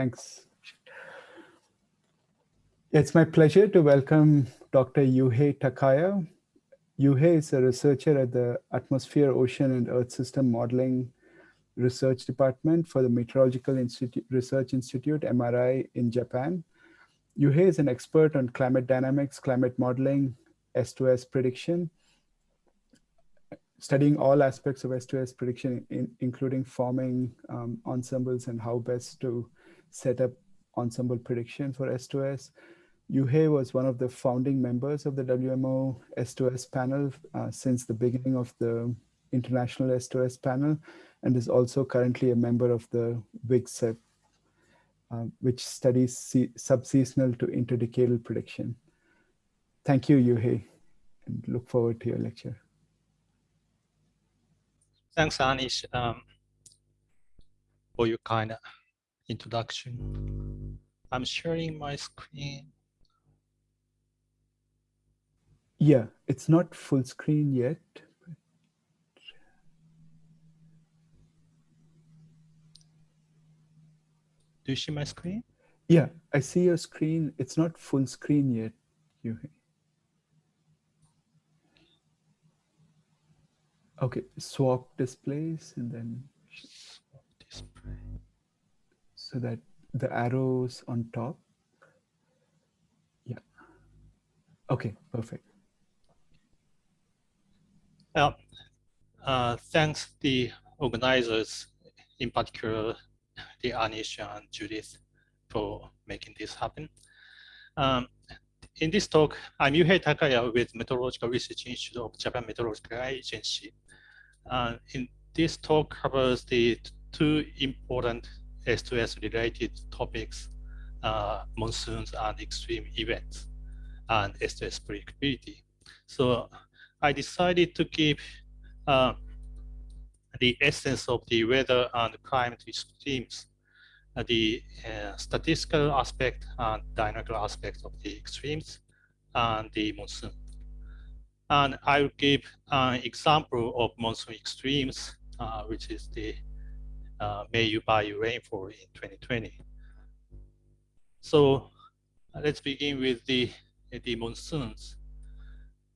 Thanks. It's my pleasure to welcome Dr. Yuhei Takaya. Yuhei is a researcher at the Atmosphere, Ocean, and Earth System Modeling Research Department for the Meteorological Institute, Research Institute, MRI, in Japan. Yuhei is an expert on climate dynamics, climate modeling, S2S prediction, studying all aspects of S2S prediction, in, including forming um, ensembles and how best to set up ensemble prediction for S2S. Yuhei was one of the founding members of the WMO S2S panel uh, since the beginning of the International S2S panel and is also currently a member of the WGSIP, uh, which studies subseasonal to interdecadal prediction. Thank you, Yuhei, and look forward to your lecture. Thanks, Anish, um, for your kind introduction. I'm sharing my screen. Yeah, it's not full screen yet. Do you see my screen? Yeah, I see your screen. It's not full screen yet, Yuhei. Okay, swap displays and then so that the arrows on top. Yeah. Okay, perfect. Well, uh, thanks the organizers, in particular, the Anish and Judith for making this happen. Um, in this talk, I'm Yuhei Takaya with Meteorological Research Institute of Japan Meteorological Agency. Uh, in this talk covers the two important S2S related topics, uh, monsoons and extreme events and S2S predictability. So I decided to keep uh, the essence of the weather and climate extremes, uh, the uh, statistical aspect and dynamical aspect of the extremes and the monsoon. And I will give an example of monsoon extremes, uh, which is the uh, Meiyu Baiu rainfall in 2020. So let's begin with the, the monsoons.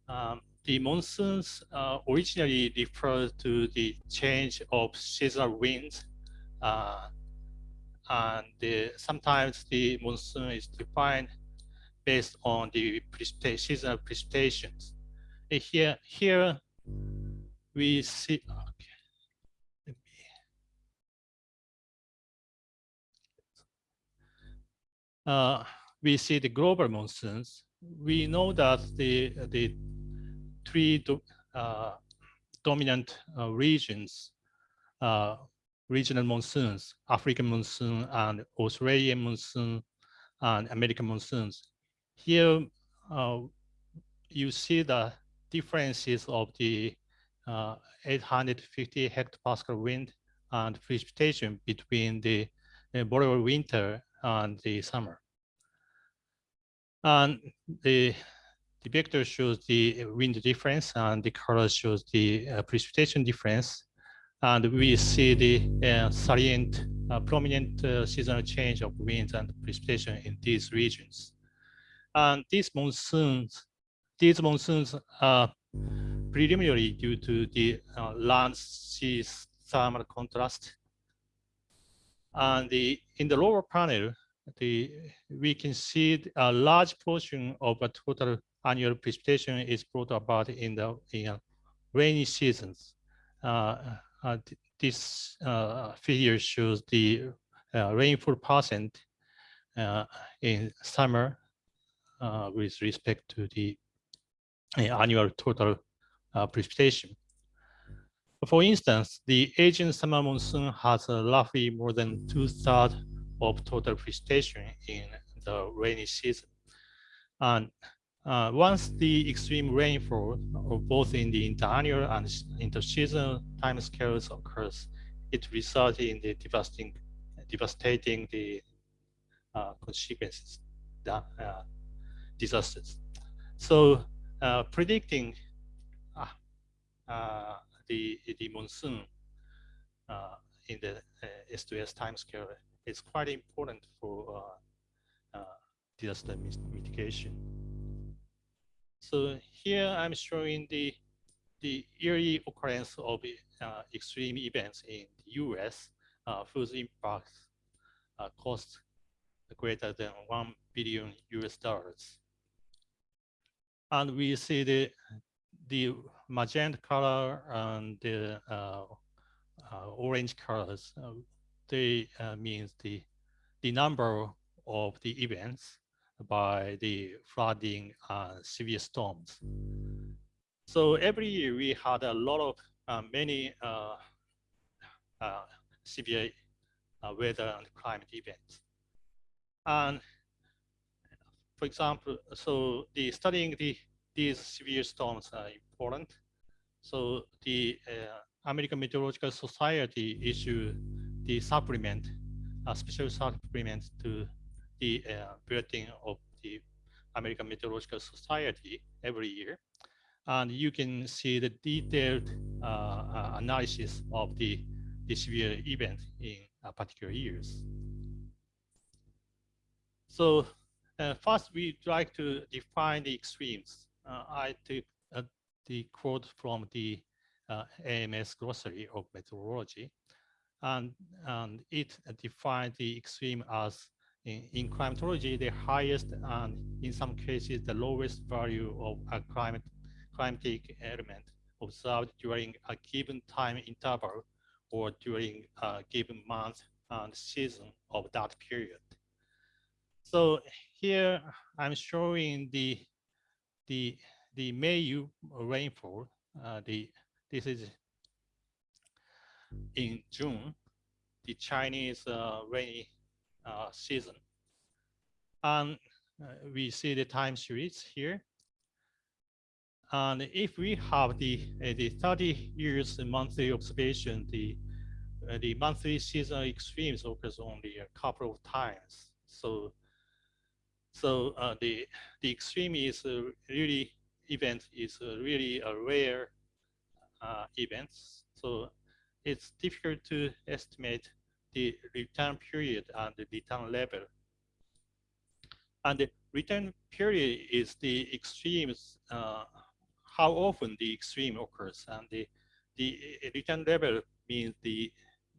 Um, the monsoons uh, originally refer to the change of seasonal winds. Uh, and the, sometimes the monsoon is defined based on the precipitation, seasonal precipitations here, here we see, okay, uh, we see the global monsoons. We know that the, the three do, uh, dominant uh, regions, uh, regional monsoons, African monsoon and Australian monsoon and American monsoons. Here, uh, you see the differences of the uh, 850 hectopascal wind and precipitation between the uh, boreal winter and the summer. And the, the vector shows the wind difference and the color shows the uh, precipitation difference. And we see the uh, salient, uh, prominent uh, seasonal change of winds and precipitation in these regions. And these monsoons these monsoons are preliminary due to the uh, land sea thermal contrast. And the, in the lower panel, the, we can see a large portion of a total annual precipitation is brought about in the in rainy seasons. Uh, uh, this uh, figure shows the uh, rainfall percent uh, in summer uh, with respect to the annual total precipitation. For instance, the Asian summer monsoon has roughly more than two-thirds of total precipitation in the rainy season. And uh, once the extreme rainfall, both in the interannual and interseasonal timescales occurs, it results in the devastating, devastating the uh, consequences, the, uh, disasters. So uh, predicting the, monsoon in the S2S timescale is quite important for uh, uh, disaster mitigation. So here I'm showing the the yearly occurrence of uh, extreme events in the US uh, whose impact uh, cost greater than 1 billion US dollars. And we see the, the magenta color and the uh, uh, orange colors, uh, they means the, the number of the events by the flooding severe storms. So every year we had a lot of uh, many uh, uh, severe weather and climate events. And for example, so the studying the these severe storms are important. So the uh, American Meteorological Society issued the supplement, a special supplement to the uh, bulletin of the American Meteorological Society every year. And you can see the detailed uh, uh analysis of the, the severe event in particular years. So uh, first, we'd like to define the extremes. Uh, I took uh, the quote from the uh, AMS glossary of meteorology, and, and it defined the extreme as in, in, climatology, the highest and in some cases the lowest value of a climate climatic element observed during a given time interval or during a given month and season of that period. So here I'm showing the the the May rainfall. Uh, the this is in June, the Chinese uh, rainy uh, season, and uh, we see the time series here. And if we have the uh, the 30 years monthly observation, the uh, the monthly seasonal extremes occurs only a couple of times. So so uh, the the extreme is uh, really event is uh, really a rare uh, event. So it's difficult to estimate the return period and the return level. And the return period is the extremes, uh, how often the extreme occurs, and the the return level means the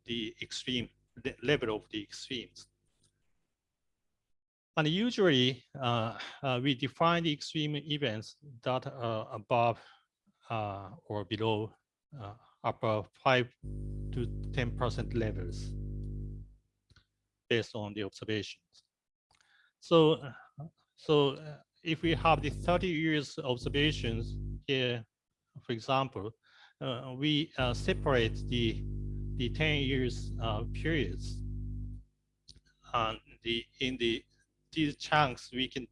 the extreme the level of the extremes. And usually uh, uh, we define the extreme events that are above uh, or below uh, upper 5 to 10% levels based on the observations. So, so uh, if we have the 30 years observations here, for example, uh, we separate the, the 10 years periods and the in the these chunks, we can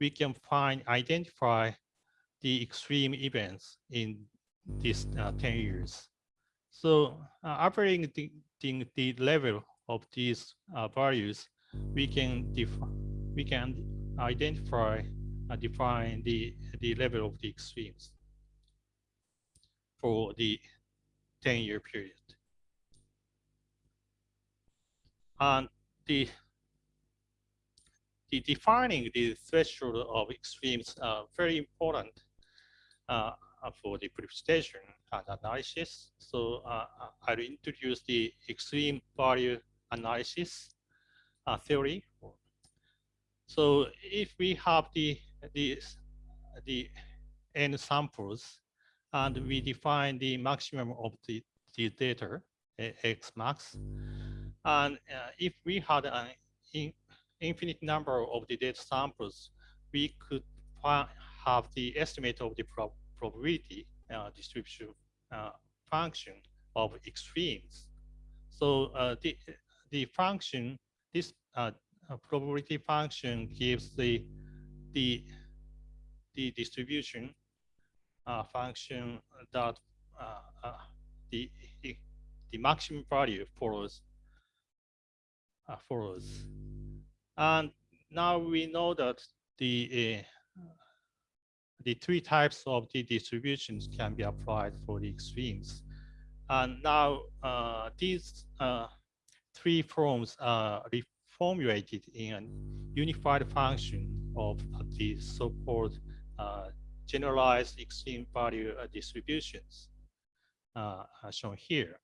we can find identify the extreme events in these uh, 10 years. So uh, operating the, the, the, level of these uh, values, we can we can identify and define the the level of the extremes for the 10 year period. And the the defining the threshold of extremes are very important uh, for the precipitation analysis. So uh, I'll introduce the extreme value analysis uh, theory. So if we have the, the, the n samples and we define the maximum of the, the data, x max, and uh, if we had an infinite number of the data samples, we could have the estimate of the prob probability uh, distribution uh, function of extremes. So uh, the the function, this uh, uh, probability function gives the the the distribution uh, function that the the maximum value follows follows. And now we know that the uh, the three types of the distributions can be applied for the extremes. And now uh, these uh, three forms are reformulated in a unified function of the so-called uh, generalized extreme value uh, distributions uh, shown here.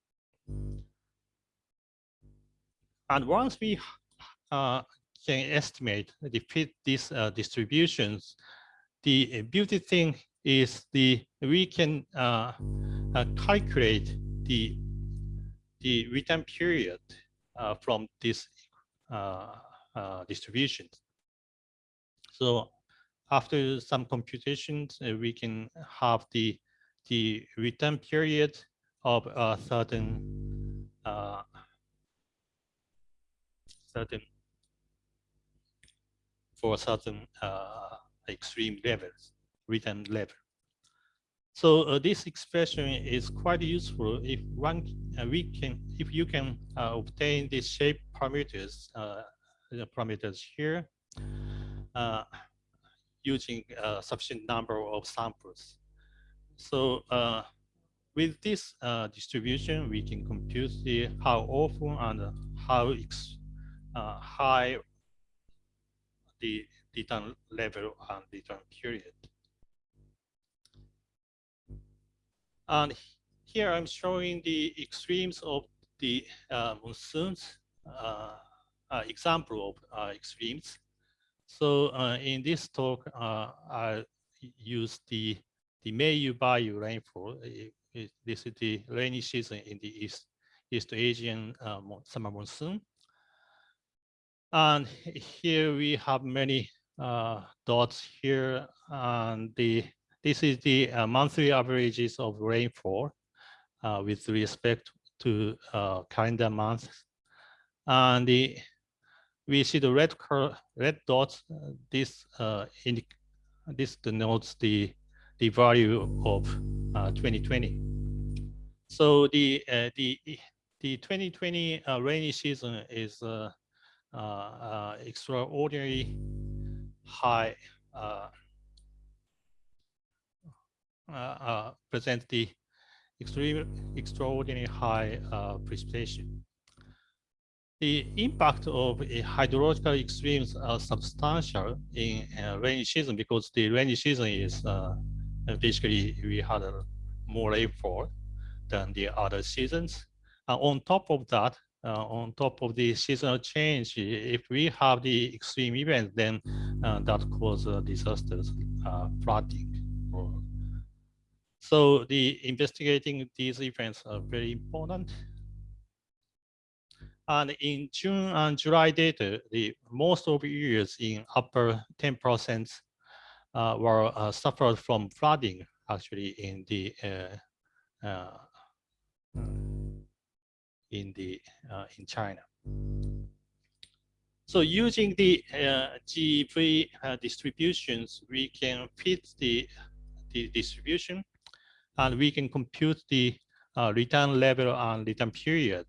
And once we uh, can estimate the fit these uh, distributions, the beauty thing is the we can uh, uh, calculate the the return period uh, from this uh, distribution. So after some computations, we can have the the return period of a certain certain for certain extreme levels, return level. So uh, this expression is quite useful if one uh, we can if you can uh, obtain the shape parameters uh, the parameters here uh, using a sufficient number of samples. So uh, with this distribution, we can compute the how often and how high the return level and return period. And here I'm showing the extremes of the uh, monsoons, uh, uh, example of uh, extremes. So uh, in this talk, uh, I use the the Meiyu Baiu rainfall. It, it, this is the rainy season in the East East Asian summer monsoon. And here we have many dots here, and the this is the uh, monthly averages of rainfall uh, with respect to uh, calendar months. And the, we see the red red dots. Uh, this uh, this denotes the the value of 2020. Uh, so the the the 2020 rainy season is extraordinary high uh, uh, present the extreme, extraordinary high uh, precipitation. The impact of hydrological extremes are substantial in rainy season because the rainy season is basically we had more rainfall than the other seasons. And on top of that, uh, on top of the seasonal change, if we have the extreme events, then uh, that causes disasters, flooding, so the investigating these events are very important. And in June and July data, the most of years in upper 10% uh, were uh, suffered from flooding actually in the uh, uh in the uh, in China. So using the uh, GEV distributions, we can fit the the distribution and we can compute the uh, return level and return period.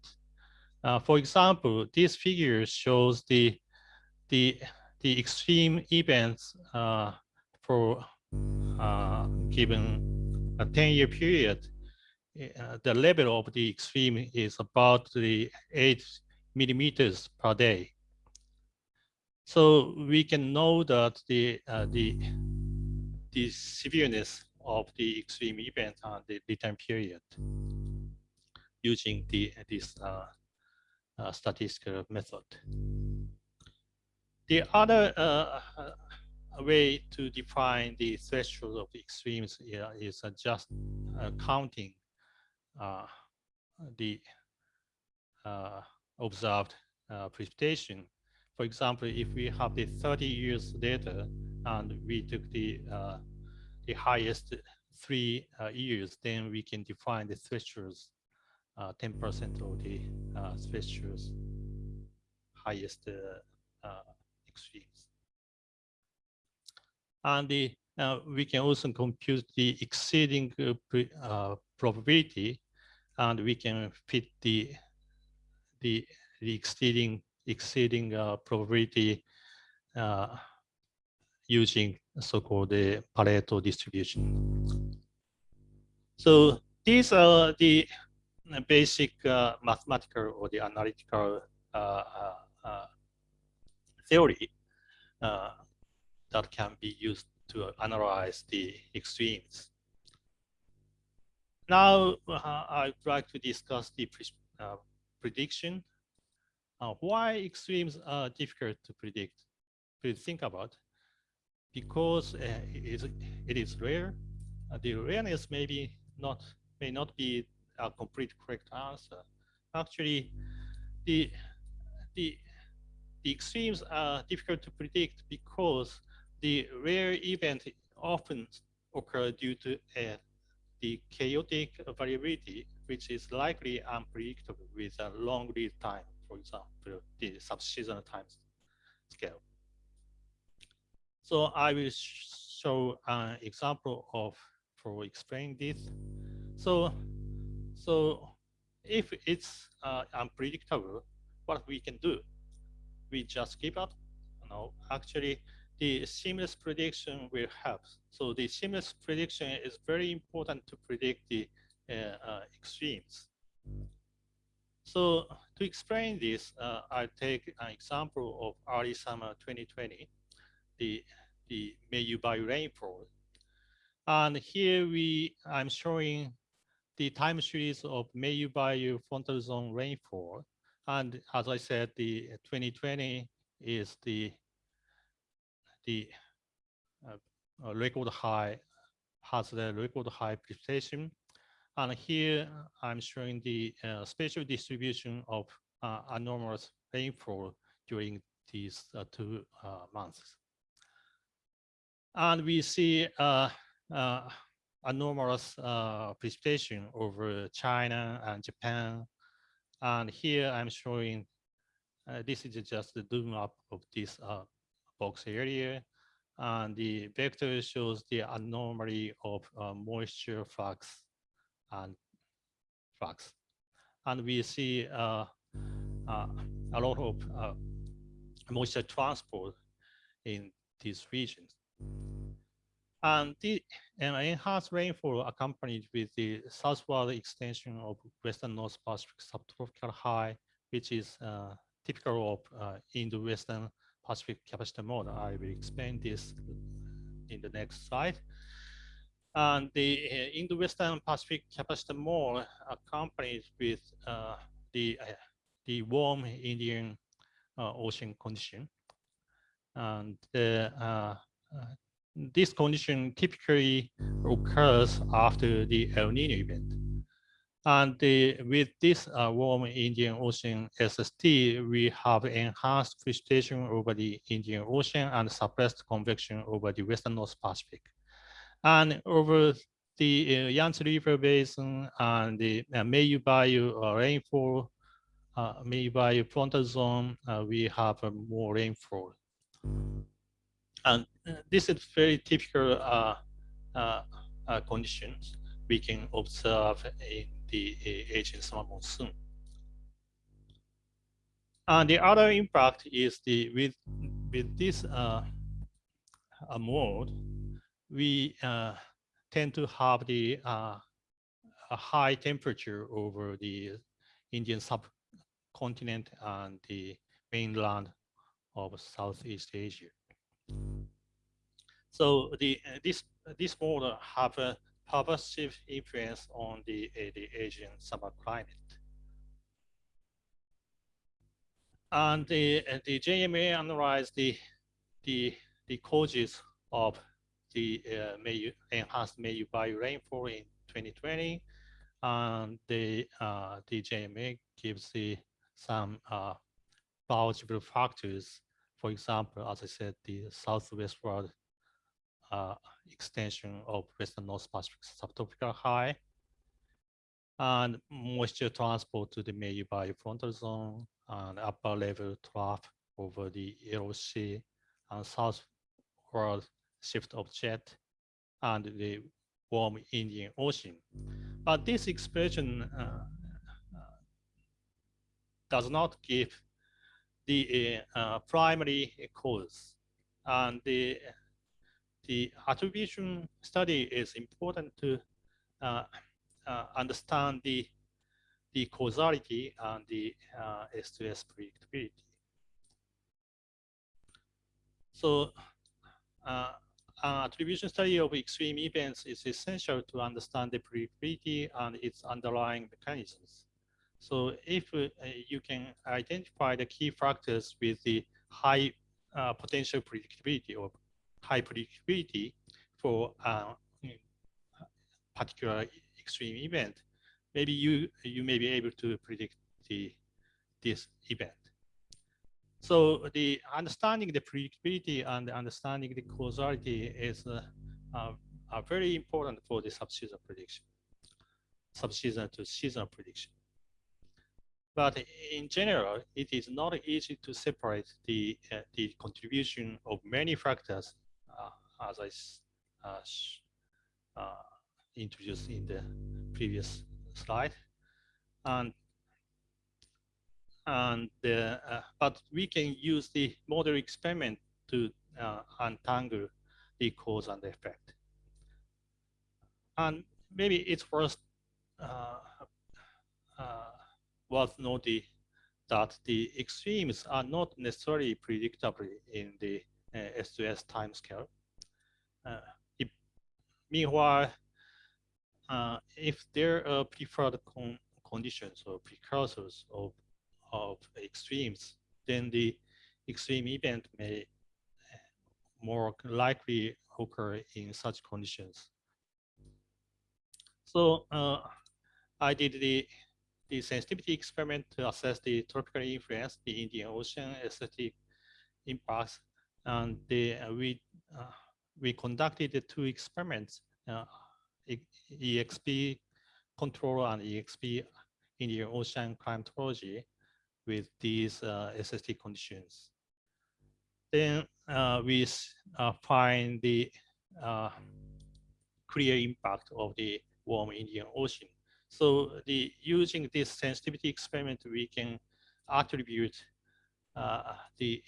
Uh, for example, this figure shows the the the extreme events uh, for uh, given a 10-year period. Uh, the level of the extreme is about the eight millimeters per day. So we can know that the uh, the the severeness of the extreme event and the, the time period using the this uh, uh, statistical method. The other uh, uh, way to define the threshold of the extremes is just counting Uh, the uh, observed uh, precipitation. For example, if we have the 30 years data and we took the the highest three uh, years, then we can define the thresholds, 10% uh, of the uh, thresholds highest extremes. And the, we can also compute the exceeding probability, and we can fit the the, the exceeding exceeding probability using so-called the Pareto distribution. So these are the basic uh, mathematical or the analytical uh, uh, theory that can be used to analyze the extremes. Now, I'd like to discuss the prediction. why extremes are difficult to predict? Please think about because uh, it, is, it is rare. Uh, the rareness may be not may not be a complete correct answer. Actually, the the the extremes are difficult to predict because the rare event often occur due to uh, the chaotic variability, which is likely unpredictable with a long lead time, for example, the subseasonal time scale. So I will show an example of for explaining this. So, so if it's uh, unpredictable, what we can do? We just give up. No, actually, the seamless prediction will help. So the seamless prediction is very important to predict the uh, uh, extremes. So to explain this, uh, I'll take an example of early summer 2020 the, the Meiyu rainfall. And here we, I'm showing the time series of Meiyu frontal zone rainfall. And as I said, the 2020 is the, the uh, record high, has the record high precipitation. And here I'm showing the uh, spatial distribution of uh, anomalous rainfall during these uh, two uh, months. And we see uh, uh, anomalous uh, precipitation over China and Japan. And here I'm showing, uh, this is just the zoom up of this uh, box area. And the vector shows the anomaly of uh, moisture flux and flux. And we see a lot of moisture transport in these regions. And the and enhanced rainfall accompanied with the southward extension of western North Pacific subtropical high, which is uh, typical of uh, in the western Pacific capacitor mode. I will explain this in the next slide. And the uh, in the western Pacific capacitor mode accompanied with uh, the uh, the warm Indian uh, Ocean condition, and the this condition typically occurs after the El Nino event. And the, with this uh, warm Indian Ocean SST, we have enhanced precipitation over the Indian Ocean and suppressed convection over the Western North Pacific. And over the uh, Yangtze River Basin and the uh, Meiyu Baiu uh, rainfall, uh, Meiyu Baiu frontal zone, uh, we have more rainfall. And uh, this is very typical uh, uh, conditions we can observe in the Asian summer monsoon. And the other impact is the with with this uh, mode, we uh, tend to have the uh, high temperature over the Indian subcontinent and the mainland of Southeast Asia. So the uh, this this model have a pervasive influence on the uh, the Asian summer climate. And the uh, the JMA analyzed the the the causes of the uh, enhanced Meiyu Baiu rainfall in 2020, and the uh, the JMA gives the some uh, biological factors for example, as I said, the southwestward extension of western North Pacific subtropical high and moisture transport to the Meiyu Baiu frontal zone and upper level trough over the Yellow Sea and southward shift of jet and the warm Indian Ocean. But this expression uh, uh, does not give the uh, primary cause. And the, the attribution study is important to uh, uh, understand the, the causality and the uh, S2S predictability. So uh, an attribution study of extreme events is essential to understand the predictability and its underlying mechanisms. So if uh, you can identify the key factors with the high uh, potential predictability or high predictability for a particular extreme event, maybe you you may be able to predict the this event. So the understanding the predictability and understanding the causality is uh, uh, very important for the subseason prediction, subseason to season prediction. But in general, it is not easy to separate the uh, the contribution of many factors, uh, as I uh, introduced in the previous slide, and and uh, but we can use the model experiment to uh, untangle the cause and effect. And maybe it's worth uh, uh, worth noting that the extremes are not necessarily predictable in the uh, S2S timescale. Uh, meanwhile, uh, if there are preferred con conditions or precursors of of extremes, then the extreme event may more likely occur in such conditions. So uh, I did the, the sensitivity experiment to assess the tropical influence, the Indian Ocean aesthetic impacts, and the, uh, we, uh, we conducted the two experiments, uh, EXP control and EXP Indian Ocean climatology with these uh, SST conditions. Then uh, we uh, find the uh, clear impact of the warm Indian Ocean. So the using this sensitivity experiment, we can attribute uh, the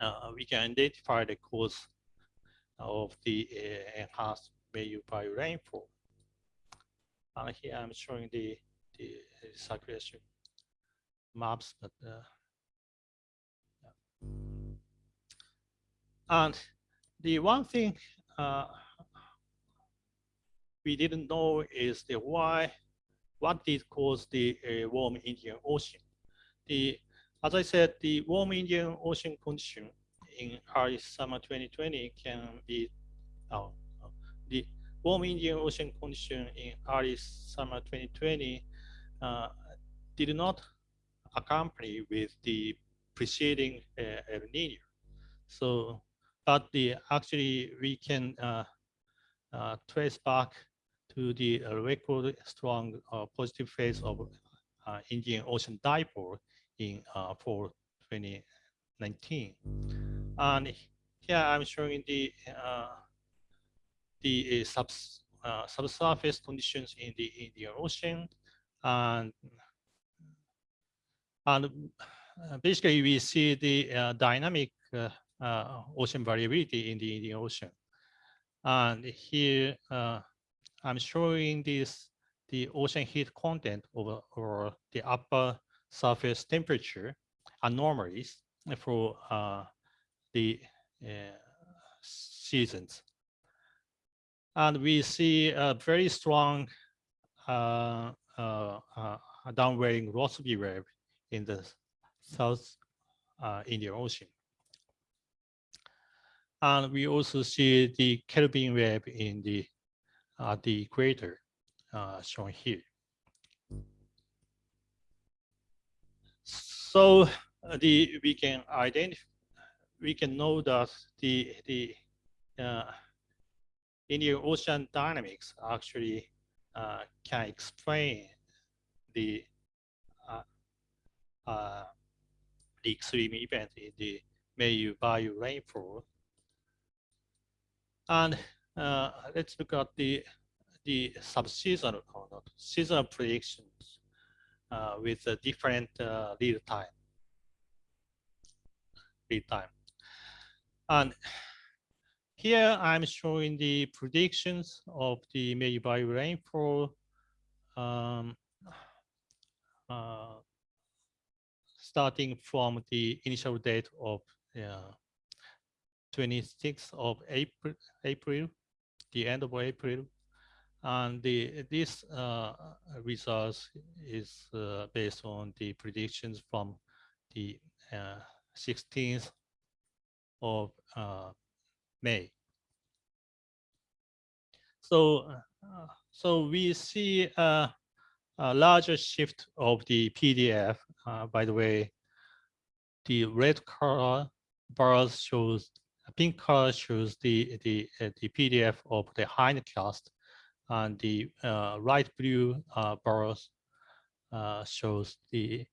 uh, we can identify the cause of the enhanced value by rainfall. And here I'm showing the the circulation maps, but uh, yeah. and the one thing uh, we didn't know is the why, what did cause the uh, warm Indian Ocean. The, as I said, the warm Indian Ocean condition in early summer 2020 can be, oh, the warm Indian Ocean condition in early summer 2020 uh, did not accompany with the preceding uh, El Nino. So, but the actually we can uh, trace back to the record strong positive phase of Indian Ocean dipole in for 2019. And here I'm showing the the sub, uh, subsurface conditions in the Indian Ocean and and uh, basically we see the uh, dynamic uh, uh, ocean variability in the Indian Ocean. And here uh, I'm showing this the ocean heat content over or the upper surface temperature anomalies for uh, the seasons. And we see a very strong uh, uh, uh, downwelling Rossby wave in the South uh, Indian Ocean. And we also see the Kelvin wave in the uh, the equator uh, shown here. So uh, the we can identify we can know that the the uh, Indian Ocean dynamics actually uh, can explain the uh, uh, the extreme event in the Meiyu Baiu rainfall. And uh, let's look at the the subseasonal or not seasonal predictions uh, with a different uh, lead time. Lead time. And here I'm showing the predictions of the May by rainfall um, uh, starting from the initial date of uh, 26th of April, April, the end of April, and the this uh, is uh, based on the predictions from the 16th of May. So, uh, so we see a, larger shift of the PDF. Uh, by the way, the red color bars shows, pink color shows the the uh, the PDF of the hindcast, and the uh, light blue uh, bars uh, shows the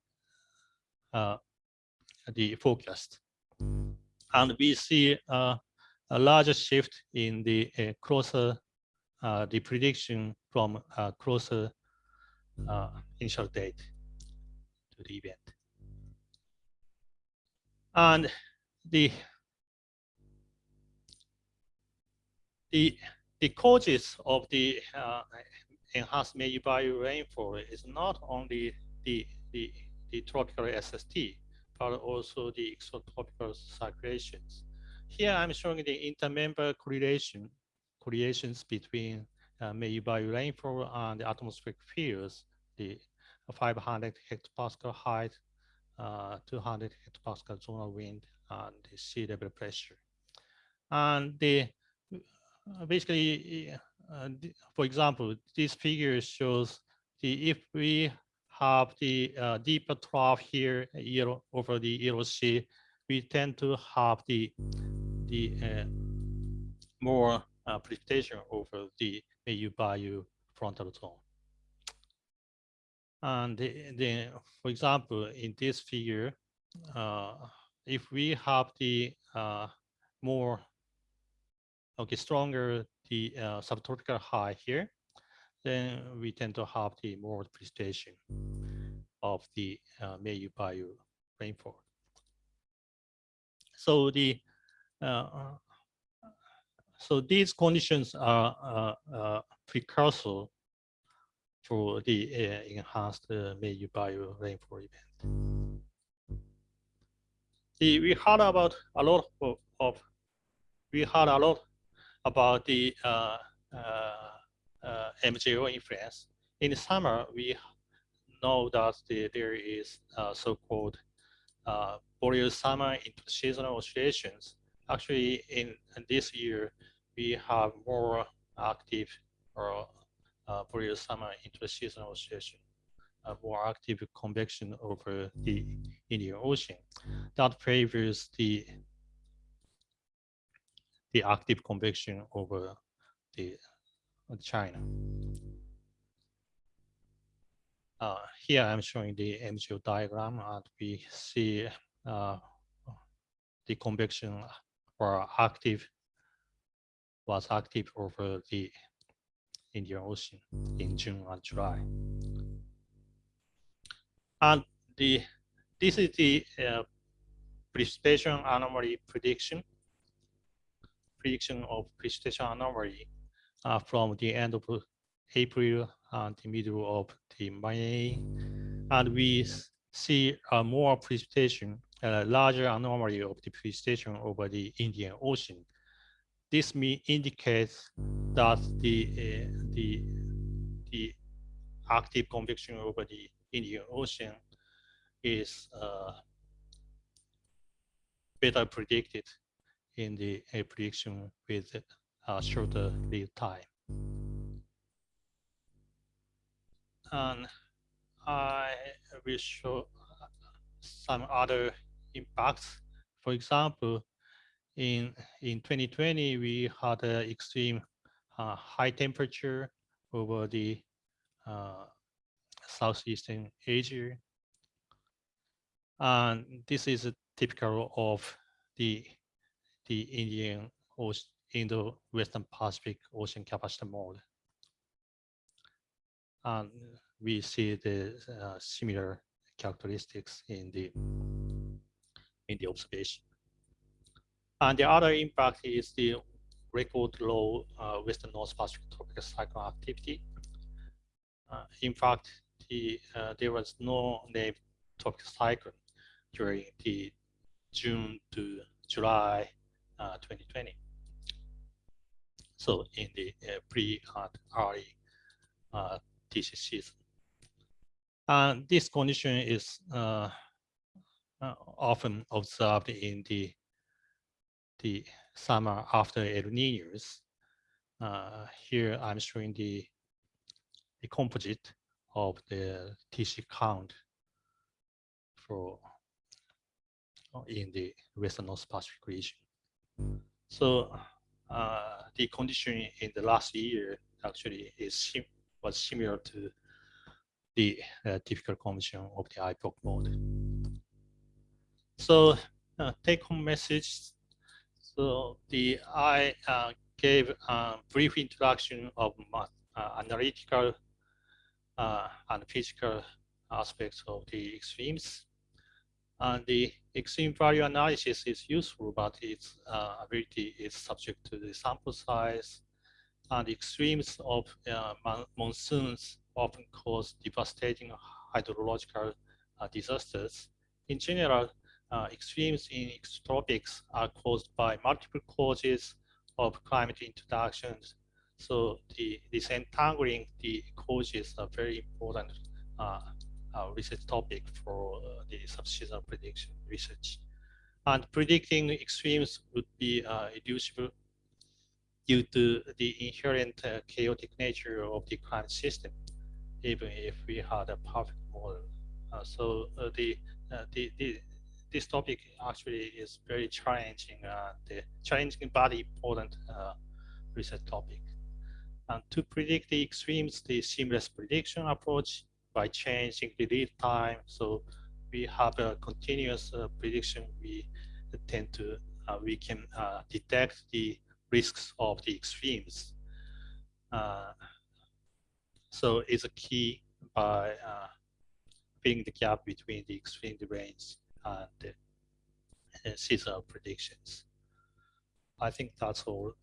the forecast. And we see a larger shift in the closer uh, the prediction from closer uh, initial date to the event. And the the the causes of the uh, enhanced Meiyu Baiu rainfall is not only the the the tropical SST, but also the extratropical circulations. Here I'm showing the intermember correlation correlations between uh, rainfall and the atmospheric fields, the 500 hectopascal height, uh, 200 hectopascal zonal wind, and the sea level pressure. And the basically, uh, for example, this figure shows the if we have the uh, deeper trough here over the Yellow Sea, we tend to have the the uh, more uh, precipitation over the Meiyu-Baiu frontal zone. And then, for example, in this figure, uh, if we have the uh, more, okay, stronger the uh, subtropical high here, then we tend to have the more precipitation of the uh, Meiyu-Baiu rainfall. So the uh, so these conditions are uh, uh, precursor for the uh, enhanced uh, Meiyu-Baiu rainfall event. The, we heard about a lot of, of, we heard a lot about the uh, uh, uh MJO influence. In the summer, we know that the, there is so-called uh, boreal summer seasonal oscillations actually in, in this year, we have more active or uh, boreal summer interseasonal oscillation, uh, more active convection over the Indian Ocean. That favors the the active convection over the China. Uh, here I'm showing the MJO diagram and we see uh, the convection or active was active over the Indian Ocean in June and July. And the this is the uh, precipitation anomaly prediction, prediction of precipitation anomaly uh, from the end of April and the middle of the May. And we see uh, more precipitation a larger anomaly of the precipitation over the Indian Ocean. This may indicates that the uh, the the active convection over the Indian Ocean is uh, better predicted in the uh, prediction with a shorter lead time. And I will show some other impacts. For example, in in 2020, we had an extreme uh, high temperature over the uh, southeastern Asia, and this is typical of the the Indian Ocean, Indo-Western Pacific Ocean capacitor mode. And we see the uh, similar characteristics in the in the observation. And the other impact is the record low uh, western North Pacific tropical cyclone activity. in fact, the, there was no named tropical cyclone during the June to July 2020. So in the pre and early TC season. And this condition is uh, uh, often observed in the the summer after El Niños. Uh, here I'm showing the the composite of the TC count for uh, in the Western North Pacific region. So uh, the condition in the last year actually is was similar to the uh, typical condition of the IPOC mode. So uh, take home message. So the I uh, gave a brief introduction of uh, analytical uh, and physical aspects of the extremes. And the extreme value analysis is useful, but its uh, ability is subject to the sample size. And extremes of monsoons often cause devastating hydrological disasters. In general, uh, extremes in tropics are caused by multiple causes of climate interactions. So the disentangling the causes are very important uh, uh, research topic for uh, the subseasonal prediction research. And predicting extremes would be uh, illusible due to the inherent uh, chaotic nature of the climate system, even if we had a perfect model. so the, the, the this topic actually is very challenging, uh, the challenging but important uh, research topic. And to predict the extremes, the seamless prediction approach by changing the lead time. So we have a continuous uh, prediction. We tend to, uh, we can uh, detect the risks of the extremes. So it's a key by filling the gap between the extreme range and seasonal predictions. I think that's all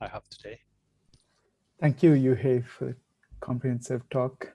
I have today. Thank you, Yuhei, for the comprehensive talk.